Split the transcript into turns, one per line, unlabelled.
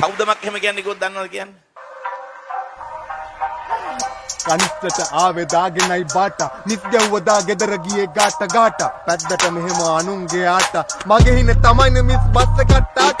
සෞදමක් එහෙම කියන්නේ කිව්වොත් දන්නවද කියන්නේ?
කනිස්්ටට ආවෙ දාගෙනයි බාට. නිත්‍යව්වදා ගෙදර ගියේ ගාට ගාට. පැද්දට මෙහෙම අනුන්ගේ ආට. මගේ හින තමයින මිස් බස්ස කට්ටාට